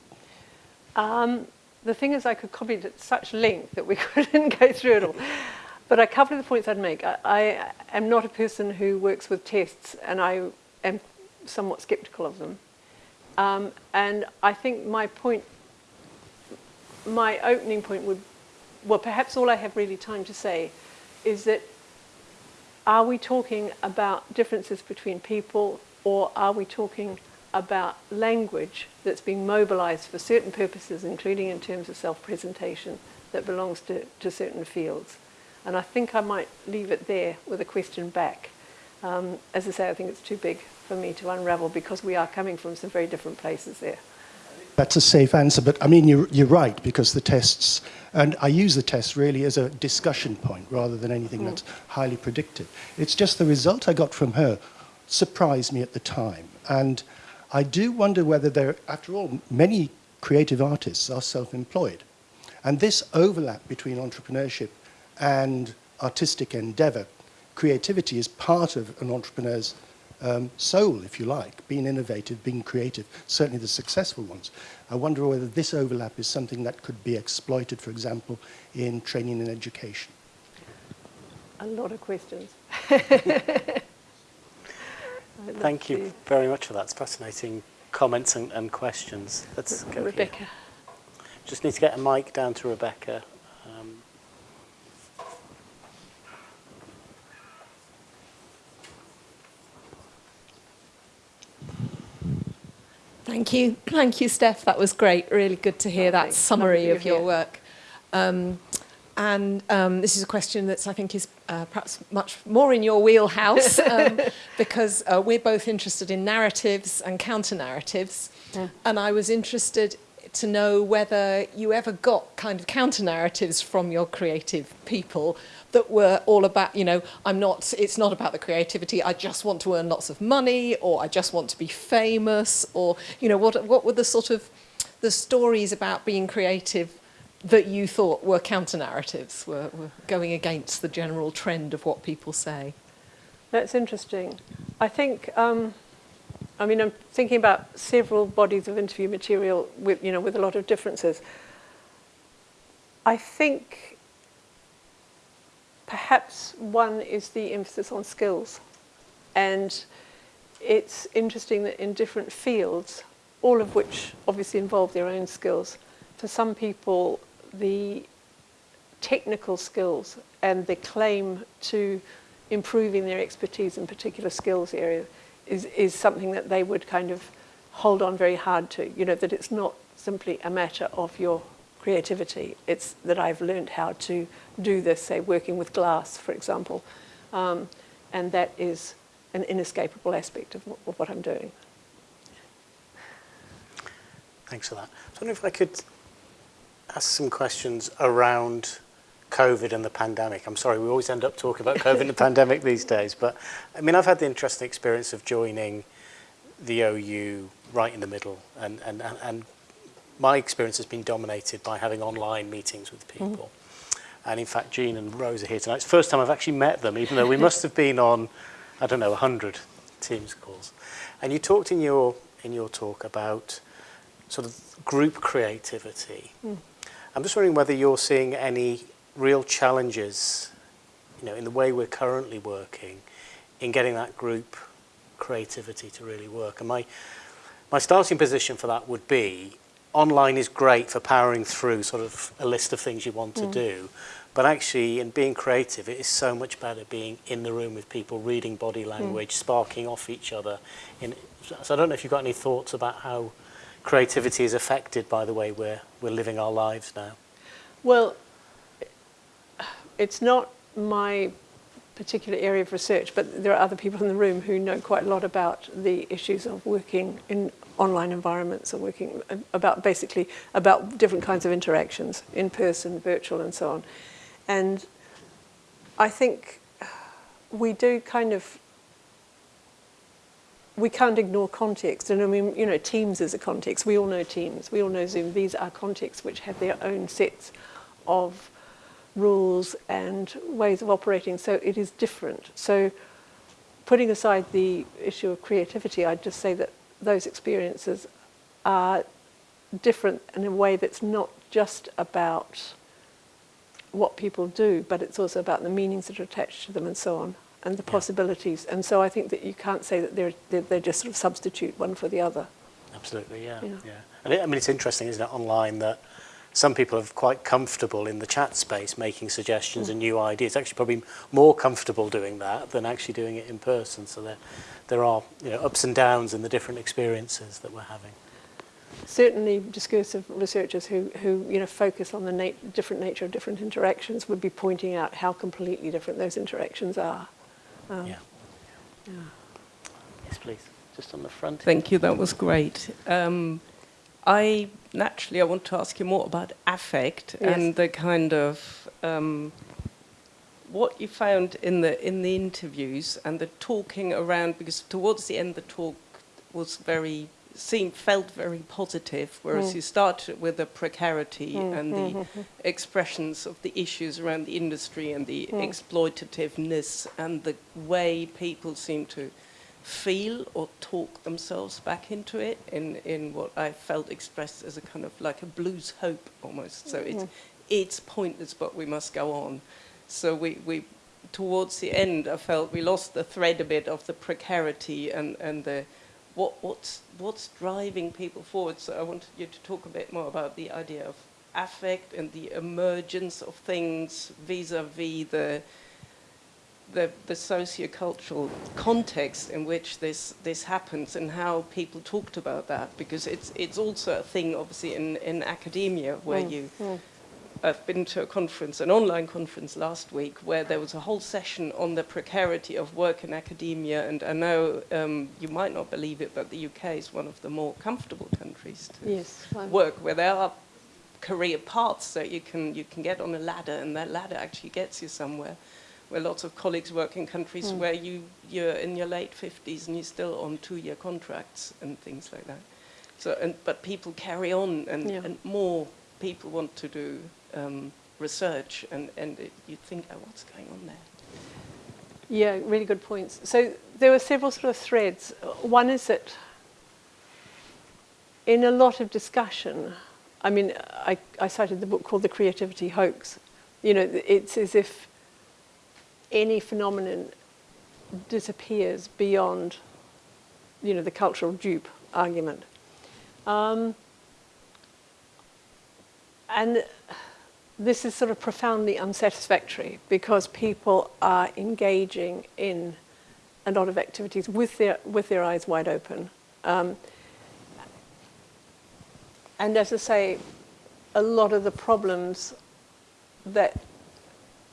Um, the thing is, I could comment at such length that we <laughs> couldn't go through it all. But a couple of the points I'd make. I, I am not a person who works with tests, and I am somewhat skeptical of them. Um, and I think my point, my opening point would, well, perhaps all I have really time to say is that are we talking about differences between people, or are we talking about language that's being mobilized for certain purposes, including in terms of self-presentation, that belongs to, to certain fields. And I think I might leave it there with a question back. Um, as I say, I think it's too big for me to unravel because we are coming from some very different places there. That's a safe answer, but I mean, you're, you're right, because the tests, and I use the tests really as a discussion point rather than anything mm. that's highly predictive. It's just the result I got from her surprised me at the time. And I do wonder whether there, after all, many creative artists are self-employed. And this overlap between entrepreneurship and artistic endeavor, creativity is part of an entrepreneur's um, soul, if you like, being innovative, being creative, certainly the successful ones. I wonder whether this overlap is something that could be exploited, for example, in training and education. A lot of questions. <laughs> Thank you very much for that. It's fascinating comments and, and questions. Let's go Rebecca. Here. Just need to get a mic down to Rebecca. Um, Thank you. Thank you, Steph. That was great. Really good to hear that summary of your work. Um, and um, this is a question that I think is uh, perhaps much more in your wheelhouse <laughs> um, because uh, we're both interested in narratives and counter narratives. Yeah. And I was interested to know whether you ever got kind of counter narratives from your creative people that were all about, you know, I'm not, it's not about the creativity, I just want to earn lots of money or I just want to be famous or, you know, what, what were the sort of the stories about being creative that you thought were counter-narratives, were, were going against the general trend of what people say? That's interesting. I think, um, I mean, I'm thinking about several bodies of interview material with, you know, with a lot of differences. I think perhaps one is the emphasis on skills. And it's interesting that in different fields, all of which obviously involve their own skills, for some people, the technical skills and the claim to improving their expertise in particular skills area is, is something that they would kind of hold on very hard to. You know, that it's not simply a matter of your creativity. It's that I've learned how to do this, say, working with glass, for example. Um, and that is an inescapable aspect of, of what I'm doing. Thanks for that. I wonder if I could ask some questions around COVID and the pandemic. I'm sorry, we always end up talking about COVID and the <laughs> pandemic these days. But I mean, I've had the interesting experience of joining the OU right in the middle. And, and, and my experience has been dominated by having online meetings with mm-hmm. people. Mm -hmm. And in fact, Jean and Rose are here tonight. It's the first time I've actually met them, even though we <laughs> must have been on, I don't know, 100 Teams calls. And you talked in your, in your talk about sort of group creativity. Mm. I'm just wondering whether you're seeing any real challenges, you know, in the way we're currently working, in getting that group creativity to really work. And my, my starting position for that would be online is great for powering through sort of a list of things you want to hmm. do. But actually, in being creative, it is so much better being in the room with people, reading body hmm. language, sparking off each other. In, so I don't know if you've got any thoughts about how creativity is affected by the way we're, we're living our lives now. Well, it's not my particular area of research, but there are other people in the room who know quite a lot about the issues of working in online environments or working uh, about basically about different kinds of interactions, in person, virtual, and so on. And I think we do kind of we can't ignore context. And I mean, you know, Teams is a context. We all know Teams. We all know Zoom. These are contexts which have their own sets of rules and ways of operating. So it is different. So putting aside the issue of creativity, I'd just say that those experiences are different in a way that's not just about what people do, but it's also about the meanings that are attached to them and so on, and the possibilities. And so I think that you can't say that they're, they're, they're just sort of substitute one for the other. Absolutely, yeah. yeah. yeah. And it, I mean, it's interesting, isn't it, online that some people are quite comfortable in the chat space making suggestions mm. and new ideas. Actually, probably more comfortable doing that than actually doing it in person. So there, there are you know, ups and downs in the different experiences that we're having. Certainly, discursive researchers who, who you know, focus on the nat different nature of different interactions would be pointing out how completely different those interactions are. Um, yeah. Yes, please. Just on the front. Thank you, that was great. Um, I naturally I want to ask you more about affect Yes. and the kind of um, what you found in the in the interviews and the talking around because towards the end the talk was very seemed felt very positive, whereas Mm. you started with the precarity Mm, and the mhm. expressions of the issues around the industry and the Mm. exploitativeness and the way people seem to feel or talk themselves back into it in, in what I felt expressed as a kind of like a blues hope almost. So it's, it's pointless, but we must go on. So we, we, towards the end, I felt we lost the thread a bit of the precarity and, and the, what, what's, what's driving people forward. So I wanted you to talk a bit more about the idea of affect and the emergence of things vis-a-vis the, the, the sociocultural context in which this, this happens and how people talked about that because it's, it's also a thing obviously in, in academia where Mm, you mm. I've been to a conference, an online conference last week, where there was a whole session on the precarity of work in academia. And I know um, you might not believe it, but the UK is one of the more comfortable countries to Yes. work, where there are career paths that you can you can get on a ladder, and that ladder actually gets you somewhere. Where lots of colleagues work in countries Mm. where you you're in your late fifties and you're still on two-year contracts and things like that. So, and but people carry on, and, Yeah. and more people want to do um, research, and and it, you think, oh, what's going on there? Yeah, really good points. So there were several sort of threads. One is that in a lot of discussion, I mean, I, I cited the book called The Creativity Hoax. You know, it's as if any phenomenon disappears beyond, you know, the cultural dupe argument. Um, and this is sort of profoundly unsatisfactory because people are engaging in a lot of activities with their, with their eyes wide open. Um, and as I say, a lot of the problems that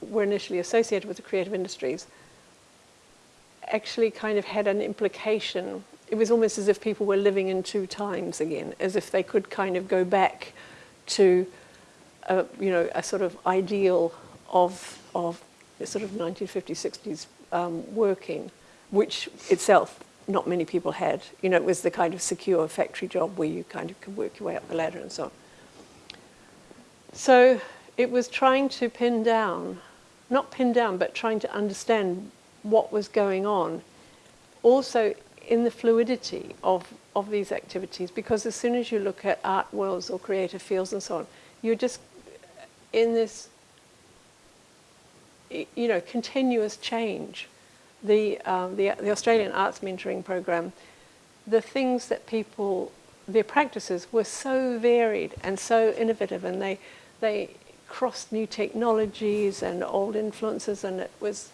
were initially associated with the creative industries actually kind of had an implication. It was almost as if people were living in two times again, as if they could kind of go back to a, you know, a sort of ideal of, of sort of 1950s, 60s um, working, which itself not many people had. You know, it was the kind of secure factory job where you kind of could work your way up the ladder and so on. So it was trying to pin down, not pin down, but trying to understand what was going on. Also in the fluidity of, of these activities, because as soon as you look at art worlds or creative fields and so on, you're just in this, you know, continuous change. The, um, the, the Australian Arts Mentoring Program, the things that people their practices were so varied and so innovative, and they they crossed new technologies and old influences, and it was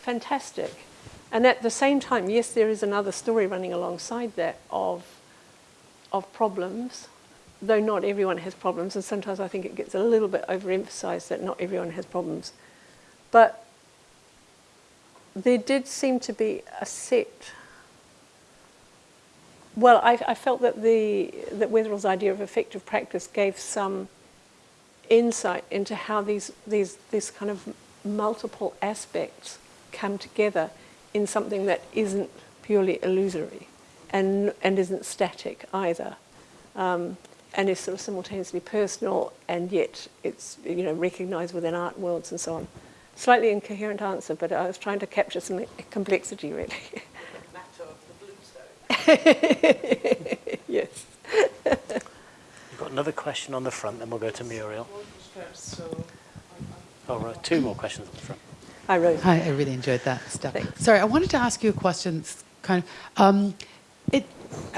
fantastic. And at the same time, yes, there is another story running alongside that of of problems, though not everyone has problems, and sometimes I think it gets a little bit overemphasized that not everyone has problems. But there did seem to be a set well, I, I, felt that the that Wetherell's idea of affective practice gave some insight into how these these these kind of multiple aspects come together in something that isn't purely illusory and and isn't static either, um, and is sort of simultaneously personal and yet it's you know recognised within art worlds and so on. Slightly incoherent answer, but I was trying to capture some complexity really. <laughs> yes. We've got another question on the front, then we'll go to Muriel. Oh, right, two more questions on the front. Hi, Rose. Hi, I really enjoyed that stuff. Thanks. Sorry, I wanted to ask you a question. Kind of, um, it,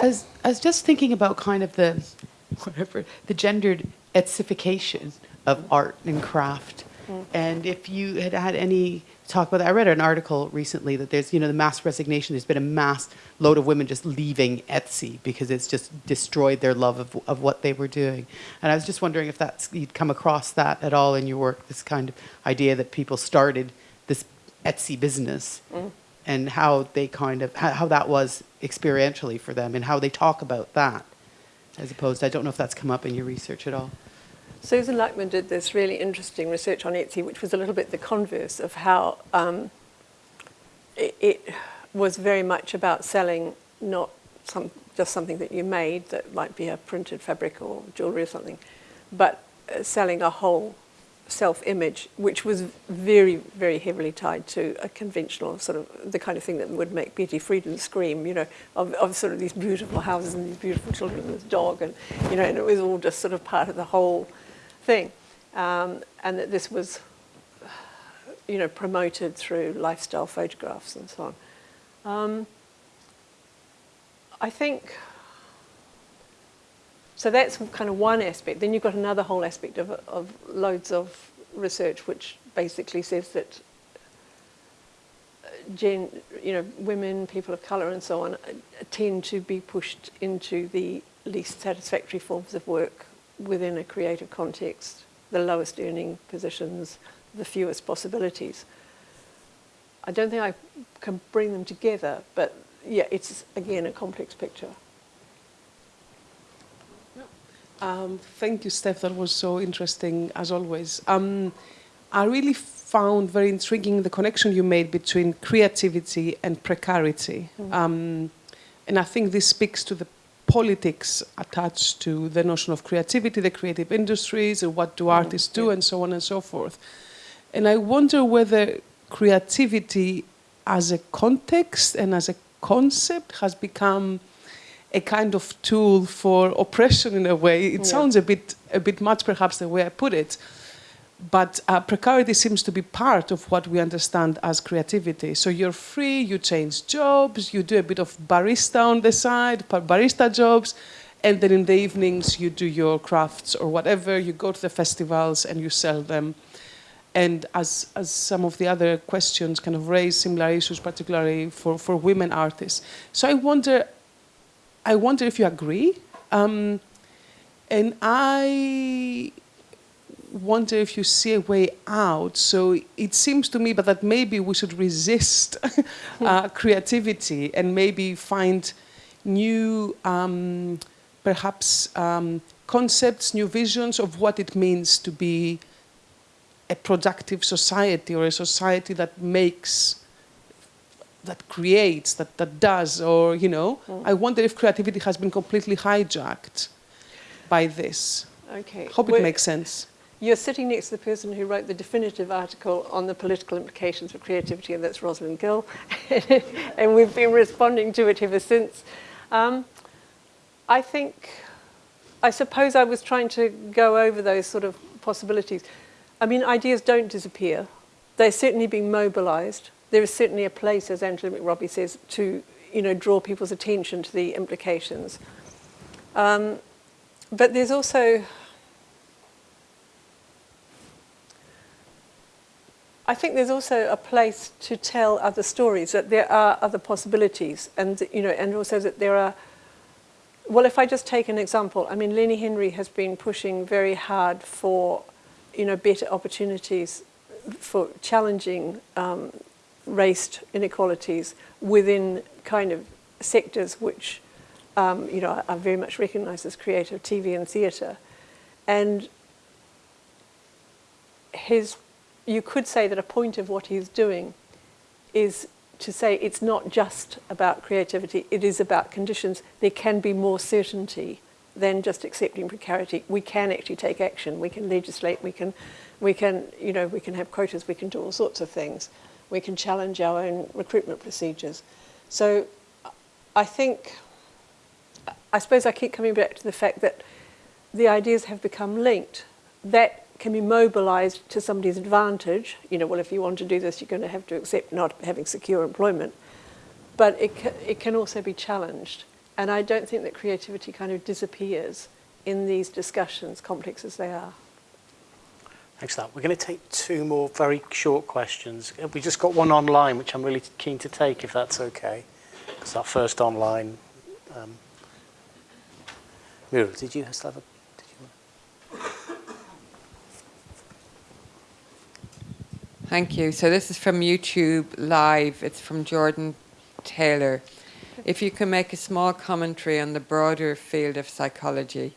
as I was just thinking about kind of the, <laughs> whatever, the gendered etification of art and craft, mm. and if you had had any talk about that. I read an article recently that there's, you know, the mass resignation. There's been a mass load of women just leaving Etsy because it's just destroyed their love of, of what they were doing. And I was just wondering if that's you'd come across that at all in your work. This kind of idea that people started this Etsy business mm. and how they kind of how, how that was experientially for them and how they talk about that as opposed. I don't know if that's come up in your research at all. Susan Luckman did this really interesting research on Etsy, which was a little bit the converse of how um, it, it, was very much about selling not some, just something that you made that might be a printed fabric or jewellery or something, but uh, selling a whole self-image, which was very, very heavily tied to a conventional sort of the kind of thing that would make Betty Friedan scream, you know, of, of sort of these beautiful houses and these beautiful children and this dog, and you know, and it was all just sort of part of the whole thing. Um, and that this was, you know, promoted through lifestyle photographs and so on. Um, I think, so that's kind of one aspect. Then you've got another whole aspect of, of loads of research which basically says that uh, gen, you know, women, people of colour and so on uh, tend to be pushed into the least satisfactory forms of work within a creative context, the lowest earning positions, the fewest possibilities. I don't think I can bring them together, but yeah, it's again a complex picture. Um, thank you, Steph. That was so interesting, as always. Um, I really found very intriguing the connection you made between creativity and precarity. Mm. Um, and I think this speaks to the politics attached to the notion of creativity, the creative industries, and what do mm-hmm. artists do, and so on and so forth. And I wonder whether creativity as a context and as a concept has become a kind of tool for oppression in a way. It yeah. sounds a bit, a bit much, perhaps, the way I put it. But uh, precarity seems to be part of what we understand as creativity. So you're free, you change jobs, you do a bit of barista on the side, barista jobs, and then in the evenings you do your crafts or whatever, you go to the festivals and you sell them. And as, as some of the other questions kind of raise similar issues, particularly for, for women artists. So I wonder, I wonder if you agree. Um, and I wonder if you see a way out. So it seems to me but that maybe we should resist <laughs> uh, creativity and maybe find new, um, perhaps, um, concepts, new visions of what it means to be a productive society or a society that makes that creates, that, that does, or, you know, mm. I wonder if creativity has been completely hijacked by this. Okay. Hope it makes sense. You're sitting next to the person who wrote the definitive article on the political implications of creativity, and that's Rosalind Gill. <laughs> and we've been responding to it ever since. Um, I think, I suppose I was trying to go over those sort of possibilities. I mean, ideas don't disappear. They're certainly being mobilized. There is certainly a place, as Angela McRobbie says, to you know, draw people's attention to the implications. Um, but there's also, I think there's also a place to tell other stories, that there are other possibilities, and, you know, and also that there are, well, if I just take an example, I mean, Lenny Henry has been pushing very hard for, you know, better opportunities for challenging um, race inequalities within kind of sectors which, um, you know, are very much recognised as creative TV and theatre. And his, you could say that a point of what he's doing is to say it's not just about creativity, it is about conditions. There can be more certainty than just accepting precarity. We can actually take action, we can legislate, we can, we can, you know, we can have quotas, we can do all sorts of things. We can challenge our own recruitment procedures. So I think, I suppose I keep coming back to the fact that the ideas have become linked. That can be mobilized to somebody's advantage. You know, well, if you want to do this, you're going to have to accept not having secure employment. But it, ca it can also be challenged. And I don't think that creativity kind of disappears in these discussions, complex as they are. Thanks for that. We're going to take two more very short questions. We just got one online, which I'm really keen to take, if that's okay. Because that first online. Um, Muriel, did you still have a? Thank you. So this is from YouTube Live. It's from Jordan Taylor. If you can make a small commentary on the broader field of psychology,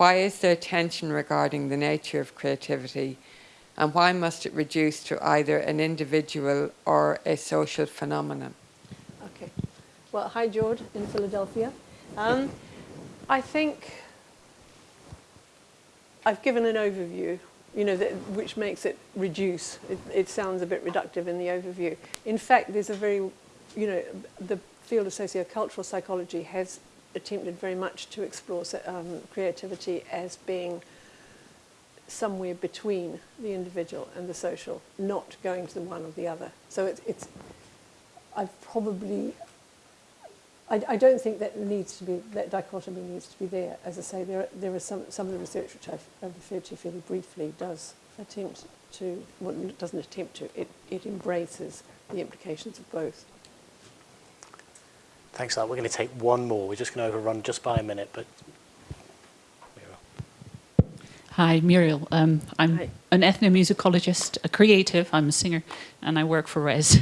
why is there tension regarding the nature of creativity and why must it reduce to either an individual or a social phenomenon? Okay. Well, hi, George, in Philadelphia. Um, I think I've given an overview, you know, that, which makes it reduce. It, it sounds a bit reductive in the overview. In fact, there's a very, you know, the field of sociocultural psychology has attempted very much to explore um, creativity as being somewhere between the individual and the social, not going to the one or the other. So it's, it's I've probably, I, I don't think that needs to be, that dichotomy needs to be there. As I say, there, there is some, some of the research which I've, I've referred to fairly briefly does attempt to, well, doesn't attempt to, it, it embraces the implications of both. Thanks for that. We're going to take one more. We're just going to overrun just by a minute, but Hi, Muriel. Um, I'm Hi. an ethnomusicologist, a creative. I'm a singer, and I work for Res.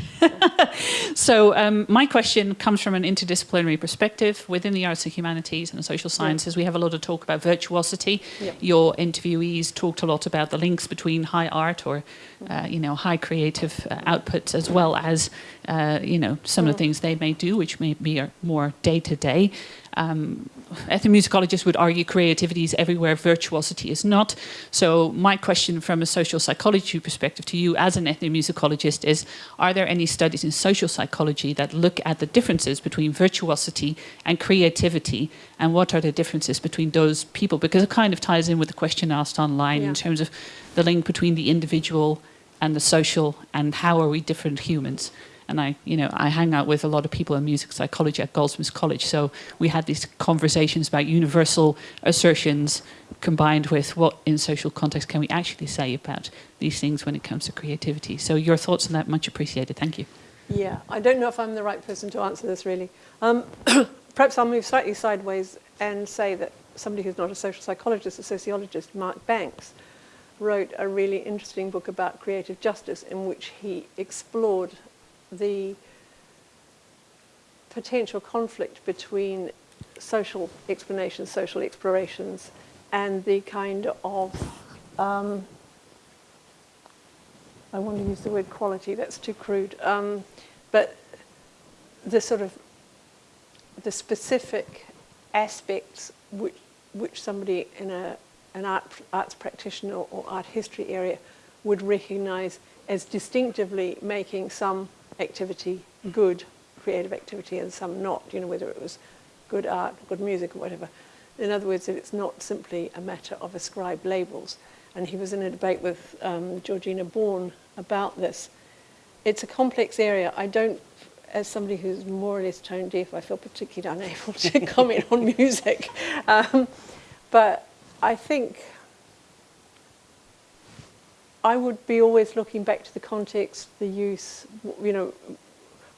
<laughs> so um, my question comes from an interdisciplinary perspective within the arts and humanities and the social sciences. We have a lot of talk about virtuosity. Yeah. Your interviewees talked a lot about the links between high art or, uh, you know, high creative uh, outputs as well as, uh, you know, some of the things they may do, which may be more day to day. Um, ethnomusicologists would argue creativity is everywhere, virtuosity is not. So my question from a social psychology perspective to you as an ethnomusicologist is, are there any studies in social psychology that look at the differences between virtuosity and creativity and what are the differences between those people? Because it kind of ties in with the question asked online Yeah. in terms of the link between the individual and the social and how are we different humans? And I, you know, I hang out with a lot of people in music psychology at Goldsmiths College. So we had these conversations about universal assertions combined with what in social context can we actually say about these things when it comes to creativity. So your thoughts on that much appreciated. Thank you. Yeah, I don't know if I'm the right person to answer this really. Um, <coughs> perhaps I'll move slightly sideways and say that somebody who's not a social psychologist, a sociologist, Mark Banks, wrote a really interesting book about creative justice in which he explored the potential conflict between social explanations, social explorations, and the kind of, um, I want to use the word quality, that's too crude, um, but the sort of, the specific aspects which, which somebody in a, an art, arts practitioner or art history area would recognize as distinctively making some activity good creative activity and some not, you know, whether it was good art, good music or whatever. In other words, it's not simply a matter of ascribed labels. And he was in a debate with um, Georgina Bourne about this. It's a complex area. I don't, as somebody who's more or less tone deaf, I feel particularly unable <laughs> to comment on music. Um, but I think I would be always looking back to the context, the use, you know,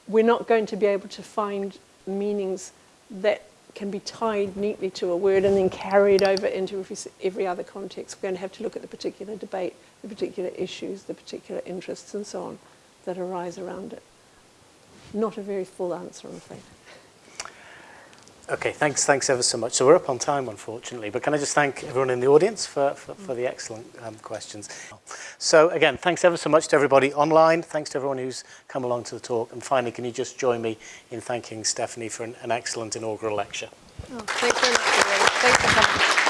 we're not going to be able to find meanings that can be tied neatly to a word and then carried over into every other context. We're going to have to look at the particular debate, the particular issues, the particular interests and so on that arise around it. Not a very full answer, I'm afraid. Okay, thanks, thanks ever so much. So we're up on time, unfortunately, but can I just thank everyone in the audience for, for, for the excellent um, questions. So again, thanks ever so much to everybody online. Thanks to everyone who's come along to the talk. And finally, can you just join me in thanking Stephanie for an, an excellent inaugural lecture? Oh, thanks very much. Thanks for coming.